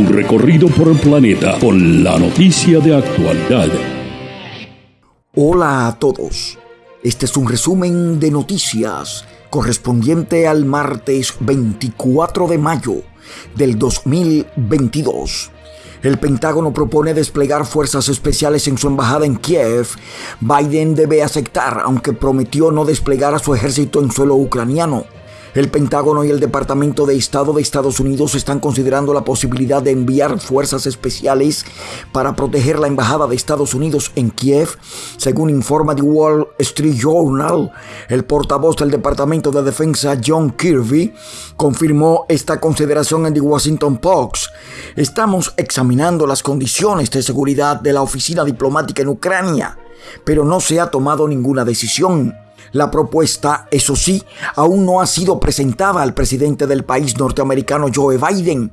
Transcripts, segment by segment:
Un recorrido por el planeta con la noticia de actualidad. Hola a todos. Este es un resumen de noticias correspondiente al martes 24 de mayo del 2022. El Pentágono propone desplegar fuerzas especiales en su embajada en Kiev. Biden debe aceptar, aunque prometió no desplegar a su ejército en suelo ucraniano. El Pentágono y el Departamento de Estado de Estados Unidos están considerando la posibilidad de enviar fuerzas especiales para proteger la Embajada de Estados Unidos en Kiev, según informa The Wall Street Journal. El portavoz del Departamento de Defensa, John Kirby, confirmó esta consideración en The Washington Post. Estamos examinando las condiciones de seguridad de la oficina diplomática en Ucrania, pero no se ha tomado ninguna decisión. La propuesta, eso sí, aún no ha sido presentada al presidente del país norteamericano Joe Biden.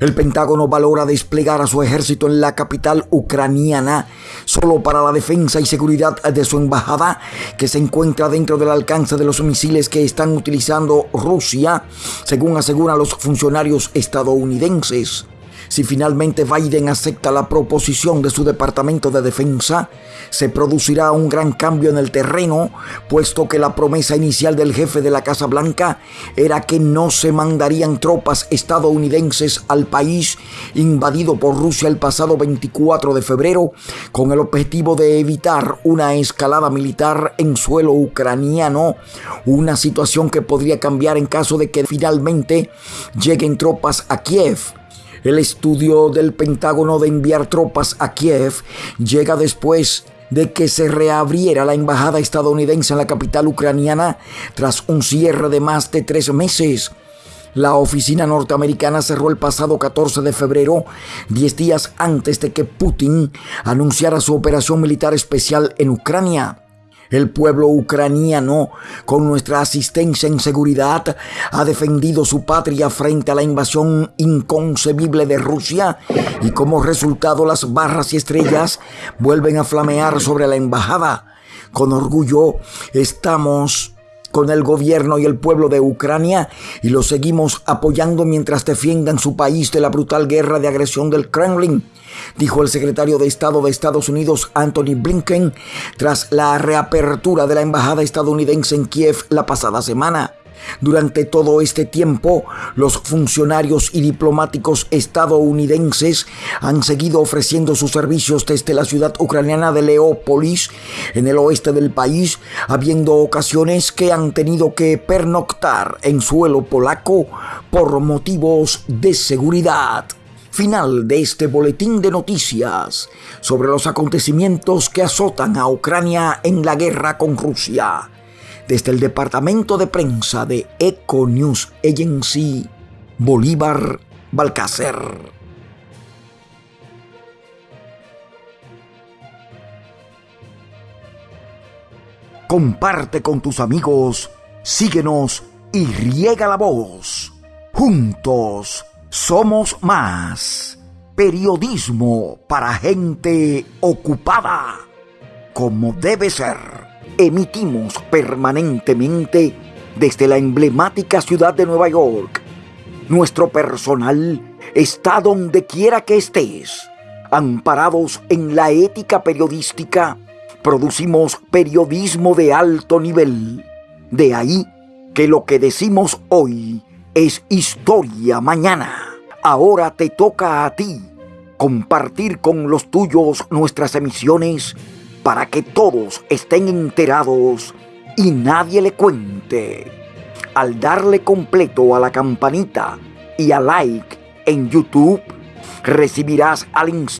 El Pentágono valora desplegar a su ejército en la capital ucraniana solo para la defensa y seguridad de su embajada, que se encuentra dentro del alcance de los misiles que están utilizando Rusia, según aseguran los funcionarios estadounidenses. Si finalmente Biden acepta la proposición de su Departamento de Defensa, se producirá un gran cambio en el terreno, puesto que la promesa inicial del jefe de la Casa Blanca era que no se mandarían tropas estadounidenses al país invadido por Rusia el pasado 24 de febrero, con el objetivo de evitar una escalada militar en suelo ucraniano, una situación que podría cambiar en caso de que finalmente lleguen tropas a Kiev el estudio del Pentágono de enviar tropas a Kiev llega después de que se reabriera la embajada estadounidense en la capital ucraniana tras un cierre de más de tres meses. La oficina norteamericana cerró el pasado 14 de febrero, 10 días antes de que Putin anunciara su operación militar especial en Ucrania. El pueblo ucraniano, con nuestra asistencia en seguridad, ha defendido su patria frente a la invasión inconcebible de Rusia y como resultado las barras y estrellas vuelven a flamear sobre la embajada. Con orgullo estamos con el gobierno y el pueblo de Ucrania y los seguimos apoyando mientras defiendan su país de la brutal guerra de agresión del Kremlin, dijo el secretario de Estado de Estados Unidos Anthony Blinken tras la reapertura de la embajada estadounidense en Kiev la pasada semana. Durante todo este tiempo, los funcionarios y diplomáticos estadounidenses han seguido ofreciendo sus servicios desde la ciudad ucraniana de Leópolis, en el oeste del país, habiendo ocasiones que han tenido que pernoctar en suelo polaco por motivos de seguridad. Final de este boletín de noticias sobre los acontecimientos que azotan a Ucrania en la guerra con Rusia desde el departamento de prensa de Eco News Agency, Bolívar Balcácer. Comparte con tus amigos, síguenos y riega la voz. Juntos somos más. Periodismo para gente ocupada, como debe ser emitimos permanentemente desde la emblemática ciudad de Nueva York. Nuestro personal está donde quiera que estés. Amparados en la ética periodística, producimos periodismo de alto nivel. De ahí que lo que decimos hoy es historia mañana. Ahora te toca a ti compartir con los tuyos nuestras emisiones para que todos estén enterados y nadie le cuente. Al darle completo a la campanita y a like en YouTube, recibirás al instante